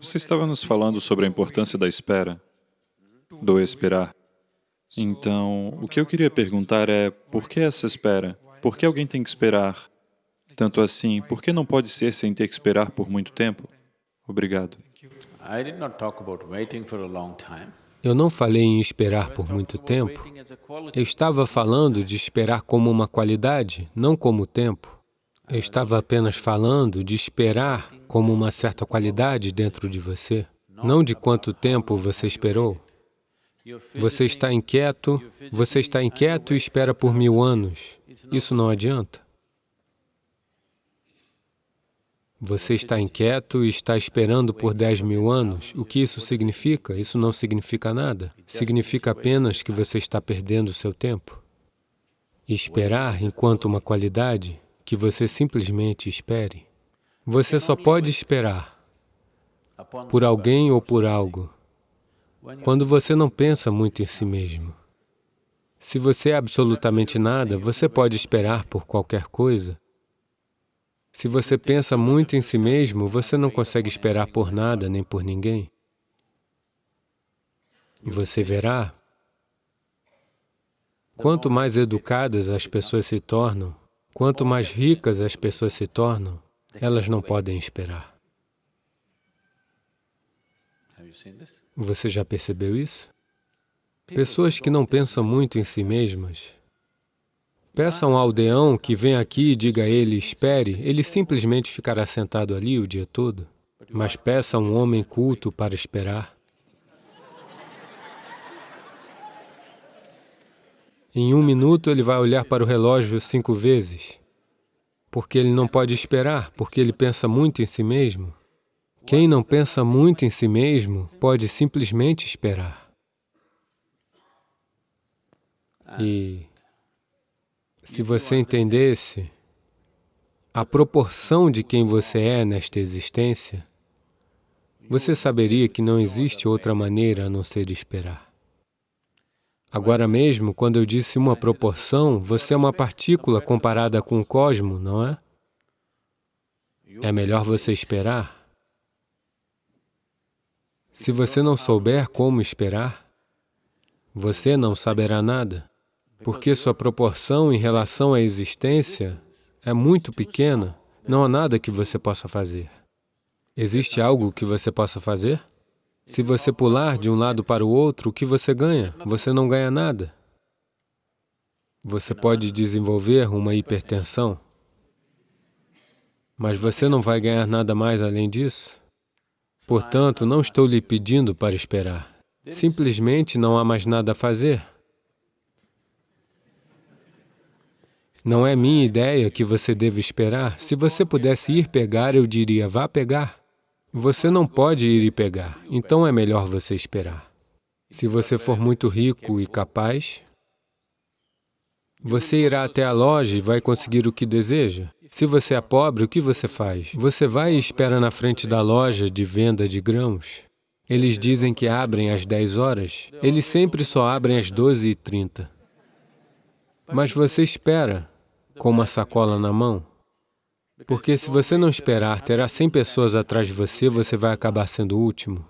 Você estava nos falando sobre a importância da espera, do esperar. Então, o que eu queria perguntar é, por que essa espera? Por que alguém tem que esperar? Tanto assim, por que não pode ser sem ter que esperar por muito tempo? Obrigado. Eu não falei em esperar por muito tempo. Eu estava falando de esperar como uma qualidade, não como tempo. Eu estava apenas falando de esperar como uma certa qualidade dentro de você, não de quanto tempo você esperou. Você está inquieto, você está inquieto e espera por mil anos. Isso não adianta. Você está inquieto e está esperando por dez mil anos. O que isso significa? Isso não significa nada. Significa apenas que você está perdendo o seu tempo. Esperar enquanto uma qualidade, que você simplesmente espere. Você só pode esperar por alguém ou por algo quando você não pensa muito em si mesmo. Se você é absolutamente nada, você pode esperar por qualquer coisa, se você pensa muito em si mesmo, você não consegue esperar por nada nem por ninguém. Você verá, quanto mais educadas as pessoas se tornam, quanto mais ricas as pessoas se tornam, elas não podem esperar. Você já percebeu isso? Pessoas que não pensam muito em si mesmas, Peça a um aldeão que venha aqui e diga a ele, espere, ele simplesmente ficará sentado ali o dia todo. Mas peça a um homem culto para esperar. Em um minuto ele vai olhar para o relógio cinco vezes, porque ele não pode esperar, porque ele pensa muito em si mesmo. Quem não pensa muito em si mesmo pode simplesmente esperar. E se você entendesse a proporção de quem você é nesta existência, você saberia que não existe outra maneira a não ser esperar. Agora mesmo, quando eu disse uma proporção, você é uma partícula comparada com o cosmo, não é? É melhor você esperar. Se você não souber como esperar, você não saberá nada porque sua proporção em relação à existência é muito pequena, não há nada que você possa fazer. Existe algo que você possa fazer? Se você pular de um lado para o outro, o que você ganha? Você não ganha nada. Você pode desenvolver uma hipertensão, mas você não vai ganhar nada mais além disso. Portanto, não estou lhe pedindo para esperar. Simplesmente não há mais nada a fazer. Não é minha ideia que você deve esperar. Se você pudesse ir pegar, eu diria, vá pegar. Você não pode ir e pegar, então é melhor você esperar. Se você for muito rico e capaz, você irá até a loja e vai conseguir o que deseja. Se você é pobre, o que você faz? Você vai e espera na frente da loja de venda de grãos. Eles dizem que abrem às 10 horas. Eles sempre só abrem às 12h30. Mas você espera com uma sacola na mão, porque se você não esperar, terá 100 pessoas atrás de você, você vai acabar sendo o último.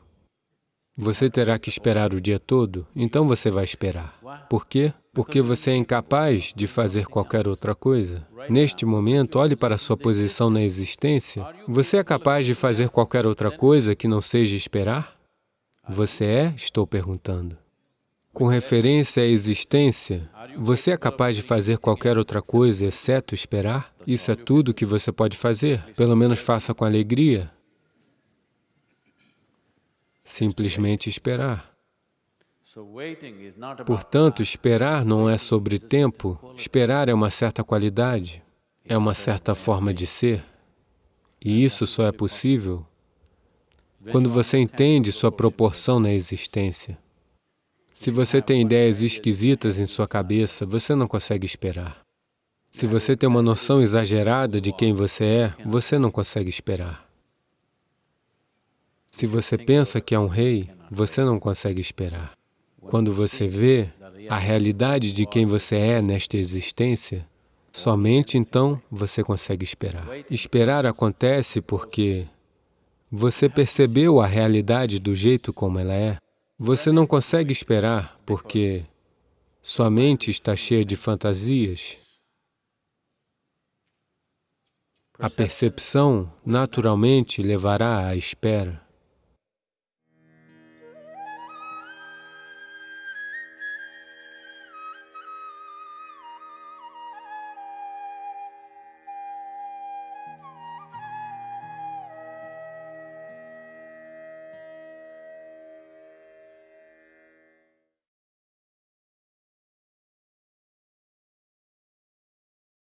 Você terá que esperar o dia todo, então você vai esperar. Por quê? Porque você é incapaz de fazer qualquer outra coisa. Neste momento, olhe para a sua posição na existência. Você é capaz de fazer qualquer outra coisa que não seja esperar? Você é? Estou perguntando. Com referência à existência, você é capaz de fazer qualquer outra coisa exceto esperar? Isso é tudo que você pode fazer. Pelo menos faça com alegria. Simplesmente esperar. Portanto, esperar não é sobre tempo, esperar é uma certa qualidade, é uma certa forma de ser. E isso só é possível quando você entende sua proporção na existência. Se você tem ideias esquisitas em sua cabeça, você não consegue esperar. Se você tem uma noção exagerada de quem você é, você não consegue esperar. Se você pensa que é um rei, você não consegue esperar. Quando você vê a realidade de quem você é nesta existência, somente então você consegue esperar. Esperar acontece porque Você percebeu a realidade do jeito como ela é? Você não consegue esperar porque sua mente está cheia de fantasias. A percepção naturalmente levará à espera.